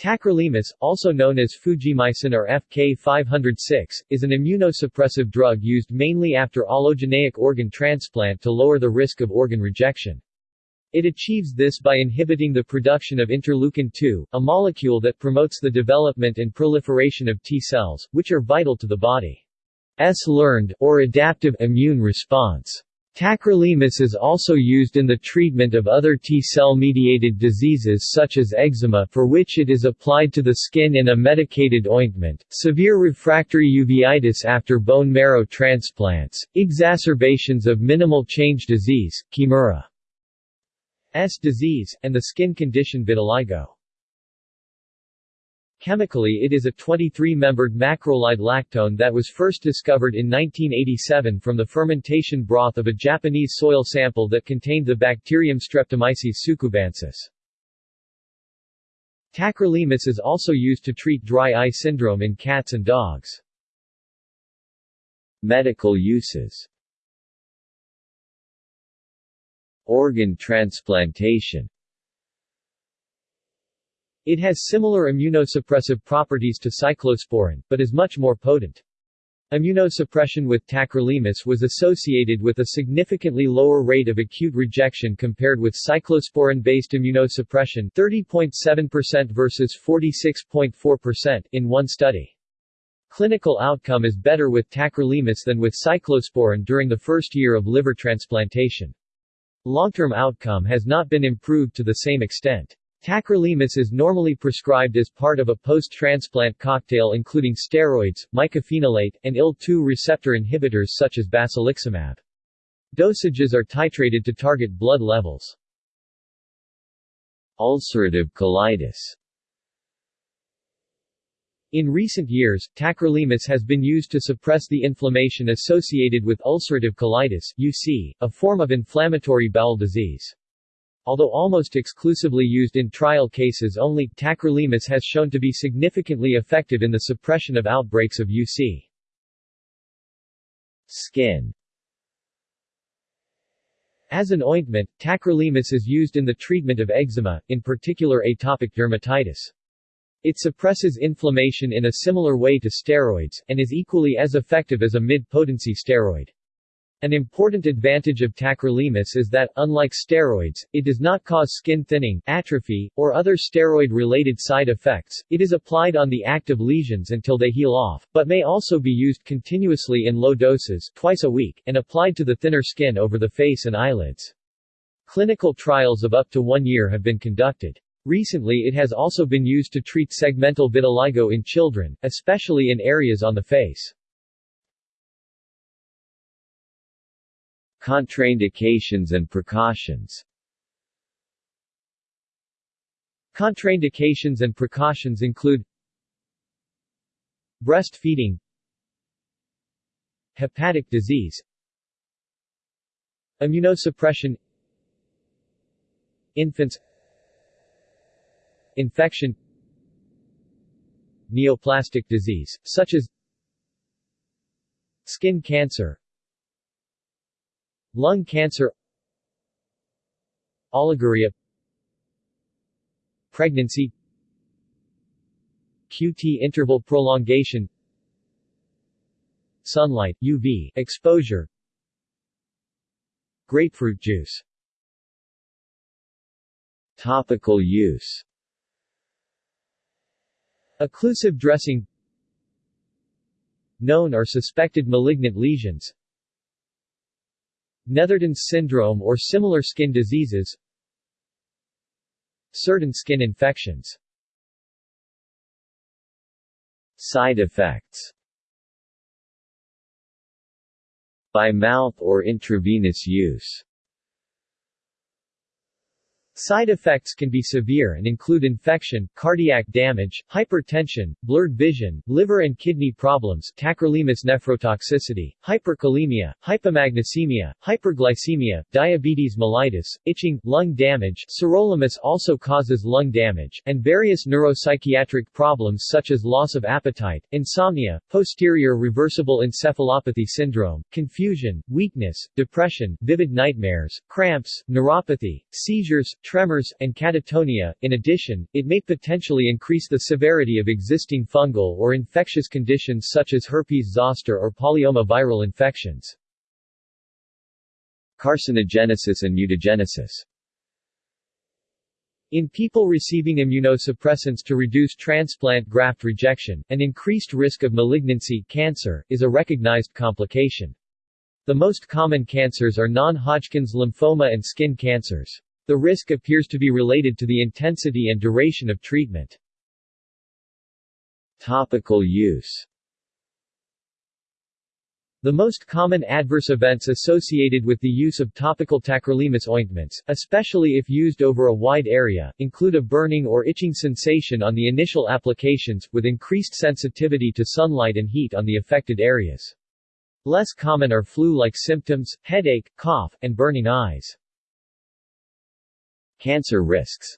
Tacrolimus, also known as Fujimycin or FK506, is an immunosuppressive drug used mainly after allogeneic organ transplant to lower the risk of organ rejection. It achieves this by inhibiting the production of interleukin-2, a molecule that promotes the development and proliferation of T cells, which are vital to the body's learned, or adaptive, immune response. Tacrolimus is also used in the treatment of other T-cell mediated diseases such as eczema for which it is applied to the skin in a medicated ointment, severe refractory uveitis after bone marrow transplants, exacerbations of minimal change disease, Kimura's disease, and the skin condition vitiligo. Chemically it is a 23-membered macrolide lactone that was first discovered in 1987 from the fermentation broth of a Japanese soil sample that contained the bacterium Streptomyces tsukubensis. Tacrolimus is also used to treat dry eye syndrome in cats and dogs. Medical uses Organ transplantation it has similar immunosuppressive properties to cyclosporin, but is much more potent. Immunosuppression with tacrolimus was associated with a significantly lower rate of acute rejection compared with cyclosporin-based immunosuppression 30.7% versus 46.4% in one study. Clinical outcome is better with tacrolimus than with cyclosporin during the first year of liver transplantation. Long-term outcome has not been improved to the same extent. Tacrolimus is normally prescribed as part of a post-transplant cocktail including steroids, mycophenolate, and IL-2 receptor inhibitors such as basiliximab. Dosages are titrated to target blood levels. Ulcerative colitis in recent years, tacrolimus has been used to suppress the inflammation associated with ulcerative colitis UC, a form of inflammatory bowel disease. Although almost exclusively used in trial cases only, tacrolimus has shown to be significantly effective in the suppression of outbreaks of UC. Skin As an ointment, tacrolimus is used in the treatment of eczema, in particular atopic dermatitis. It suppresses inflammation in a similar way to steroids, and is equally as effective as a mid-potency steroid. An important advantage of tacrolimus is that, unlike steroids, it does not cause skin thinning, atrophy, or other steroid-related side effects. It is applied on the active lesions until they heal off, but may also be used continuously in low doses twice a week, and applied to the thinner skin over the face and eyelids. Clinical trials of up to one year have been conducted. Recently it has also been used to treat segmental vitiligo in children, especially in areas on the face. Contraindications and precautions. Contraindications and precautions include Breastfeeding Hepatic disease Immunosuppression Infants Infection Neoplastic disease, such as Skin cancer Lung cancer. Oliguria. Pregnancy. QT interval prolongation. Sunlight UV exposure. Grapefruit juice. Topical use. Occlusive dressing. Known or suspected malignant lesions Netherton's syndrome or similar skin diseases Certain skin infections. Side effects. By mouth or intravenous use Side effects can be severe and include infection, cardiac damage, hypertension, blurred vision, liver and kidney problems tacrolimus nephrotoxicity, hyperkalemia, hypomagnesemia, hyperglycemia, diabetes mellitus, itching, lung damage sirolimus also causes lung damage, and various neuropsychiatric problems such as loss of appetite, insomnia, posterior reversible encephalopathy syndrome, confusion, weakness, depression, vivid nightmares, cramps, neuropathy, seizures, tremors, and catatonia. In addition, it may potentially increase the severity of existing fungal or infectious conditions such as herpes zoster or polyoma viral infections. Carcinogenesis and mutagenesis in people receiving immunosuppressants to reduce transplant graft rejection, an increased risk of malignancy cancer, is a recognized complication. The most common cancers are non-Hodgkin's lymphoma and skin cancers. The risk appears to be related to the intensity and duration of treatment. Topical use the most common adverse events associated with the use of topical tacrolimus ointments, especially if used over a wide area, include a burning or itching sensation on the initial applications, with increased sensitivity to sunlight and heat on the affected areas. Less common are flu-like symptoms, headache, cough, and burning eyes. Cancer risks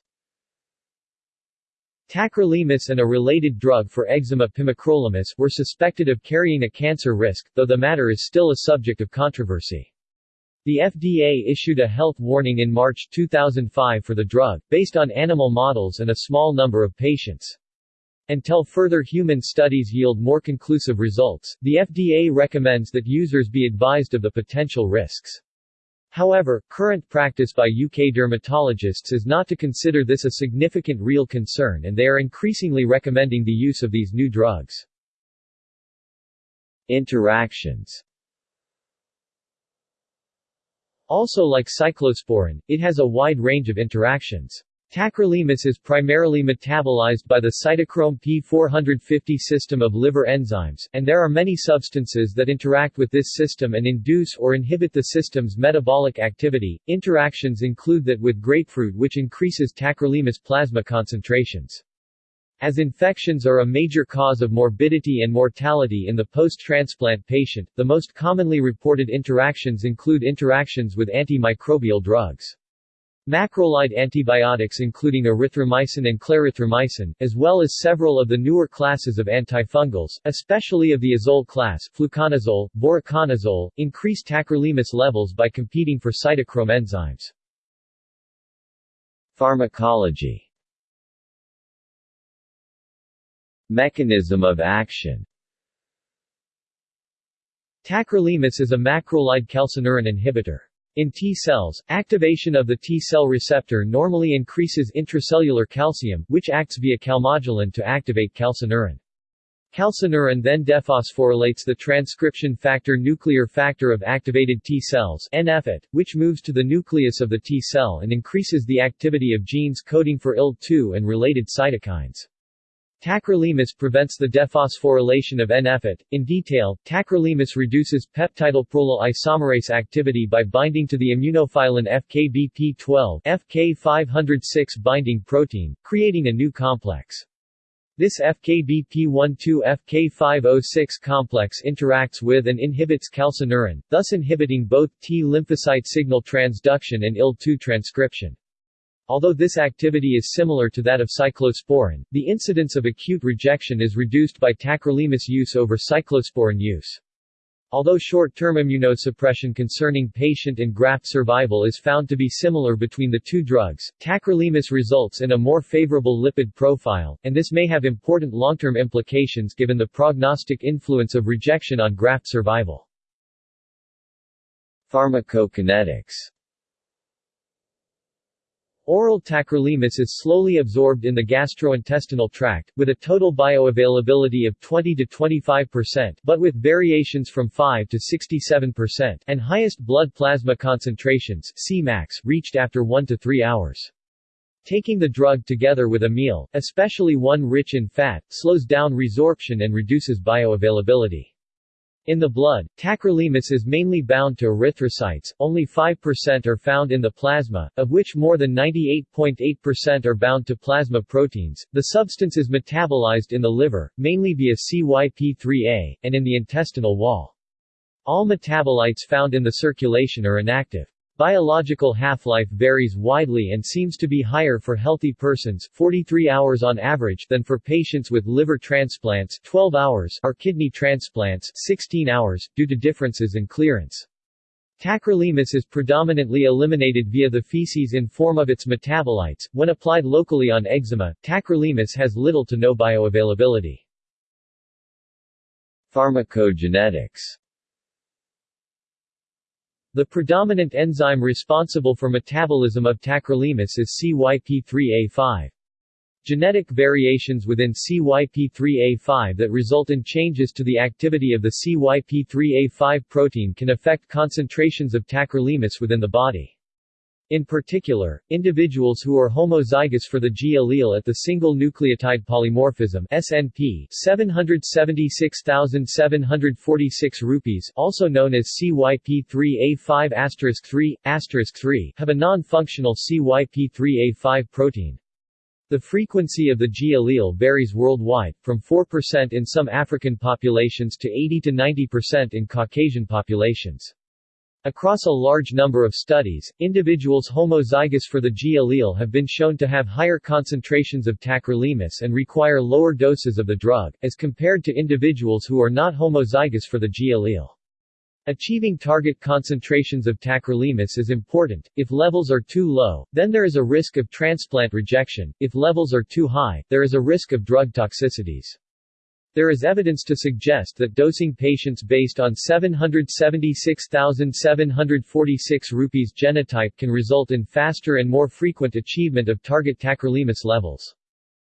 Tacrolimus and a related drug for eczema pimecrolimus were suspected of carrying a cancer risk, though the matter is still a subject of controversy. The FDA issued a health warning in March 2005 for the drug, based on animal models and a small number of patients. Until further human studies yield more conclusive results, the FDA recommends that users be advised of the potential risks. However, current practice by UK dermatologists is not to consider this a significant real concern and they are increasingly recommending the use of these new drugs. Interactions Also like cyclosporin, it has a wide range of interactions. Tacrolimus is primarily metabolized by the cytochrome P450 system of liver enzymes, and there are many substances that interact with this system and induce or inhibit the system's metabolic activity. Interactions include that with grapefruit which increases tacrolimus plasma concentrations. As infections are a major cause of morbidity and mortality in the post-transplant patient, the most commonly reported interactions include interactions with antimicrobial drugs. Macrolide antibiotics including erythromycin and clarithromycin, as well as several of the newer classes of antifungals, especially of the azole class fluconazole, voriconazole, increase tacrolimus levels by competing for cytochrome enzymes. Pharmacology Mechanism of action Tacrolimus is a macrolide calcineurin inhibitor. In T cells, activation of the T cell receptor normally increases intracellular calcium, which acts via calmodulin to activate calcineurin. Calcineurin then dephosphorylates the transcription factor nuclear factor of activated T cells NFAT, which moves to the nucleus of the T cell and increases the activity of genes coding for IL-2 and related cytokines. Tacrolimus prevents the dephosphorylation of N-FAT. In detail, tacrolimus reduces peptidylprolyl isomerase activity by binding to the immunophilin FKBP12 FK506 binding protein, creating a new complex. This FKBP12-FK506 complex interacts with and inhibits calcineurin, thus inhibiting both T lymphocyte signal transduction and IL-2 transcription. Although this activity is similar to that of cyclosporin, the incidence of acute rejection is reduced by tacrolimus use over cyclosporin use. Although short-term immunosuppression concerning patient and graft survival is found to be similar between the two drugs, tacrolimus results in a more favorable lipid profile, and this may have important long-term implications given the prognostic influence of rejection on graft survival. Pharmacokinetics Oral tacrolimus is slowly absorbed in the gastrointestinal tract, with a total bioavailability of 20 to 25%, but with variations from 5 to 67%, and highest blood plasma concentrations Cmax reached after 1 to 3 hours. Taking the drug together with a meal, especially one rich in fat, slows down resorption and reduces bioavailability. In the blood, tacrolimus is mainly bound to erythrocytes, only 5% are found in the plasma, of which more than 98.8% are bound to plasma proteins. The substance is metabolized in the liver, mainly via CYP3A, and in the intestinal wall. All metabolites found in the circulation are inactive. Biological half-life varies widely and seems to be higher for healthy persons 43 hours on average than for patients with liver transplants 12 hours or kidney transplants 16 hours, due to differences in clearance. Tacrolimus is predominantly eliminated via the feces in form of its metabolites. When applied locally on eczema, tacrolimus has little to no bioavailability. Pharmacogenetics The predominant enzyme responsible for metabolism of tacrolimus is CYP3A5. Genetic variations within CYP3A5 that result in changes to the activity of the CYP3A5 protein can affect concentrations of tacrolimus within the body. In particular, individuals who are homozygous for the G allele at the single nucleotide polymorphism SNP 776746 rupees also known as CYP3A5 3 3 have a non-functional CYP3A5 protein. The frequency of the G allele varies worldwide, from 4% in some African populations to 80 to 90% in Caucasian populations. Across a large number of studies, individuals homozygous for the G allele have been shown to have higher concentrations of tacrolimus and require lower doses of the drug, as compared to individuals who are not homozygous for the G allele. Achieving target concentrations of tacrolimus is important. If levels are too low, then there is a risk of transplant rejection. If levels are too high, there is a risk of drug toxicities. There is evidence to suggest that dosing patients based on 776,746 rupees genotype can result in faster and more frequent achievement of target tacrolimus levels.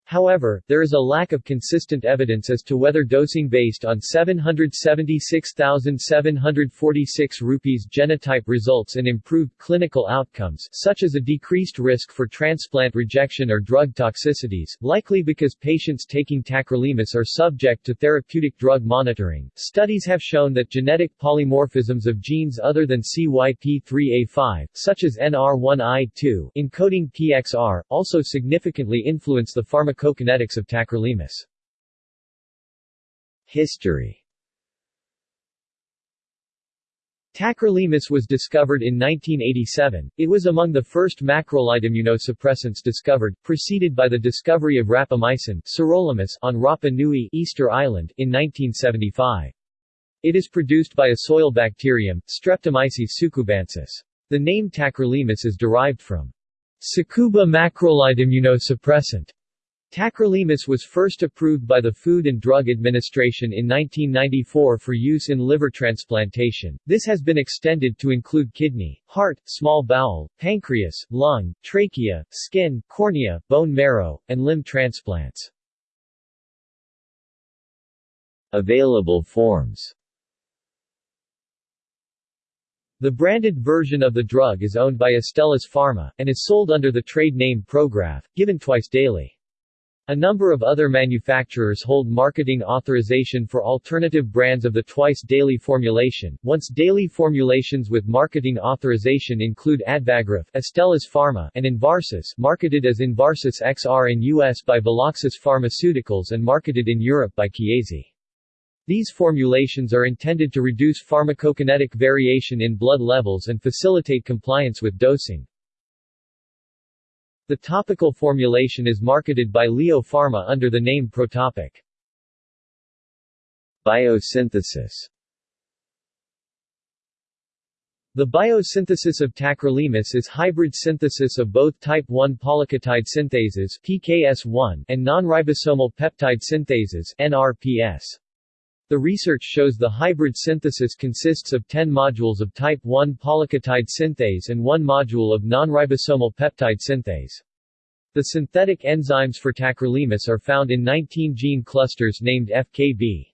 However, there is a lack of consistent evidence as to whether dosing based on 776,746 rupees genotype results in improved clinical outcomes such as a decreased risk for transplant rejection or drug toxicities, likely because patients taking tacrolimus are subject to therapeutic drug monitoring. Studies have shown that genetic polymorphisms of genes other than CYP3A5, such as NR1I2, encoding PXR, also significantly influence the pharmacology pharmacokinetics of tacrolimus. History Tacrolimus was discovered in 1987. It was among the first macrolide immunosuppressants discovered, preceded by the discovery of rapamycin sirolimus on Rapa Nui Easter Island in 1975. It is produced by a soil bacterium, Streptomyces tsukubensis. The name tacrolimus is derived from Tsukuba macrolide immunosuppressant, Tacrolimus was first approved by the Food and Drug Administration in 1994 for use in liver transplantation. This has been extended to include kidney, heart, small bowel, pancreas, lung, trachea, skin, cornea, bone marrow, and limb transplants. Available forms The branded version of the drug is owned by Astellas Pharma, and is sold under the trade name Prograf, given twice daily. A number of other manufacturers hold marketing authorization for alternative brands of the twice-daily formulation. Once-daily formulations with marketing authorization include Advagraf, Astellas Pharma, and Envarsus, marketed as Envarsus XR in US by Veloxis Pharmaceuticals and marketed in Europe by Chiesi. These formulations are intended to reduce pharmacokinetic variation in blood levels and facilitate compliance with dosing. The topical formulation is marketed by Leo Pharma under the name Protopic. Biosynthesis The biosynthesis of tacrolimus is hybrid synthesis of both type 1 polyketide synthases PKS1 and non-ribosomal peptide synthases NRPS. The research shows the hybrid synthesis consists of 10 modules of type 1 polyketide synthase and 1 module of non-ribosomal peptide synthase. The synthetic enzymes for tacrolimus are found in 19 gene clusters named FKB.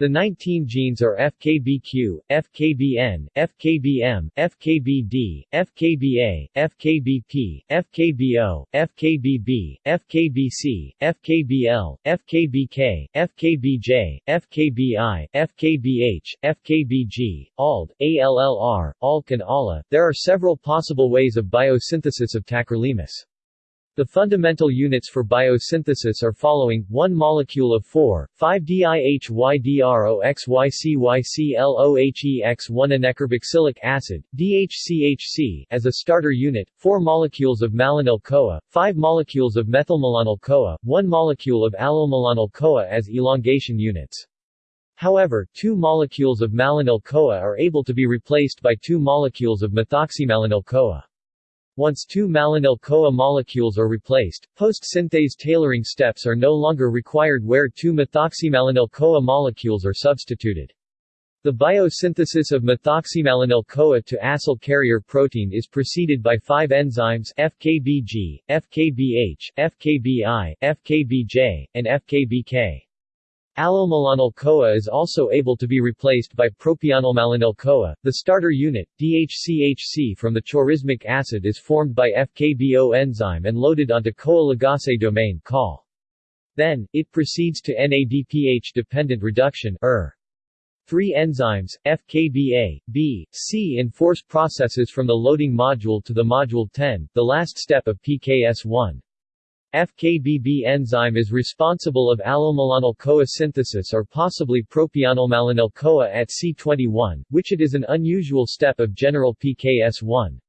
The 19 genes are FKBQ, FKBN, FKBM, FKBD, FKBA, FKBP, FKBO, FKBB, FKBC, FKBL, FKBK, FKBJ, FKBI, FKBH, FKBG, ALD, ALLR, ALK and ALA. There are several possible ways of biosynthesis of tacrolimus. The fundamental units for biosynthesis are following, 1 molecule of 4, 5-DIHYDROXYCYCLOHEX1 anecarboxylic acid, DHCHC, as a starter unit, 4 molecules of malonyl-CoA, 5 molecules of methylmalonyl-CoA, 1 molecule of allylmalonyl-CoA as elongation units. However, two molecules of malonyl-CoA are able to be replaced by two molecules of methoxymalonyl-CoA. Once two malonyl-CoA molecules are replaced, post-synthase tailoring steps are no longer required where two methoxymalonyl-CoA molecules are substituted. The biosynthesis of methoxymalonyl-CoA to acyl carrier protein is preceded by five enzymes FKBG, FKBH, FKBI, FKBJ, and FKBK. Allylmalonyl-CoA is also able to be replaced by propionyl-malonyl-CoA. The starter unit, DHCHC from the chorismic acid is formed by FKBO enzyme and loaded onto CoA ligase domain CAL. Then, it proceeds to NADPH-dependent reduction ER. Three enzymes, FKBA, B, C enforce processes from the loading module to the module 10, the last step of PKS1. FKBB enzyme is responsible of allylmalonyl-CoA synthesis or possibly propionyl-malonyl-CoA at C21, which it is an unusual step of general PKS1.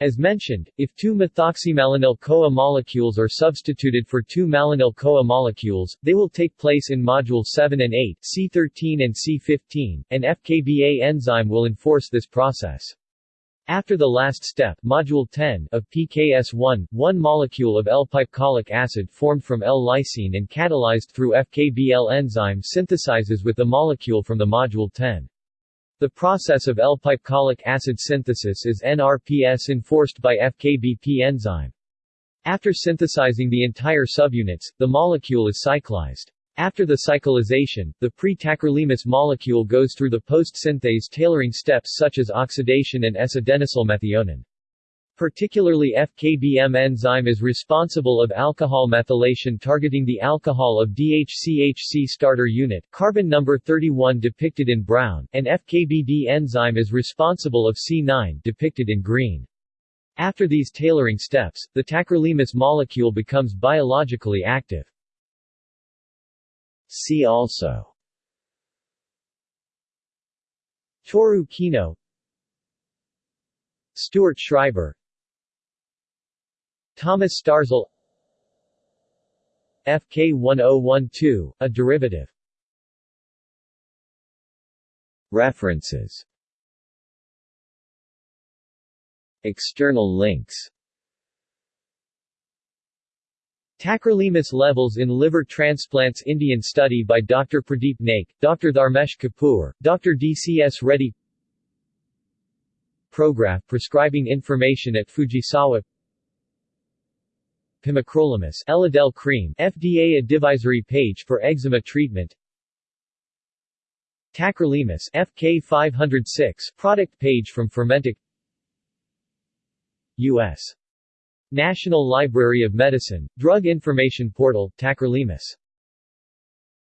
As mentioned, if two methoxymalonyl-CoA molecules are substituted for two malonyl-CoA molecules, they will take place in module 7 and 8 C13 and C15, and FKBA enzyme will enforce this process. After the last step module 10 of PKS1, one molecule of L-pipecolic acid formed from L-lysine and catalyzed through FKBL enzyme synthesizes with the molecule from the module 10. The process of L-pipecolic acid synthesis is NRPS enforced by FKBP enzyme. After synthesizing the entire subunits, the molecule is cyclized. After the cyclization, the pre-tacrolimus molecule goes through the post-synthase tailoring steps such as oxidation and S-adenosyl methionine. Particularly FKBM enzyme is responsible of alcohol methylation targeting the alcohol of DHCHC starter unit carbon number 31 depicted in brown, and FKBD enzyme is responsible of C9 depicted in green. After these tailoring steps, the tacrolimus molecule becomes biologically active. See also. Toru Kino. Stuart Schreiber. Thomas Starzl. FK1012, a derivative. References. External links Tacrolimus levels in liver transplants Indian study by Dr. Pradeep Naik, Dr. Dharmesh Kapoor, Dr. DCS Reddy Prograf prescribing information at Fujisawa Pimecrolimus Elidel cream FDA advisory page for eczema treatment Tacrolimus FK506 product page from Fermentek U.S. National Library of Medicine, Drug Information Portal, Tacrolimus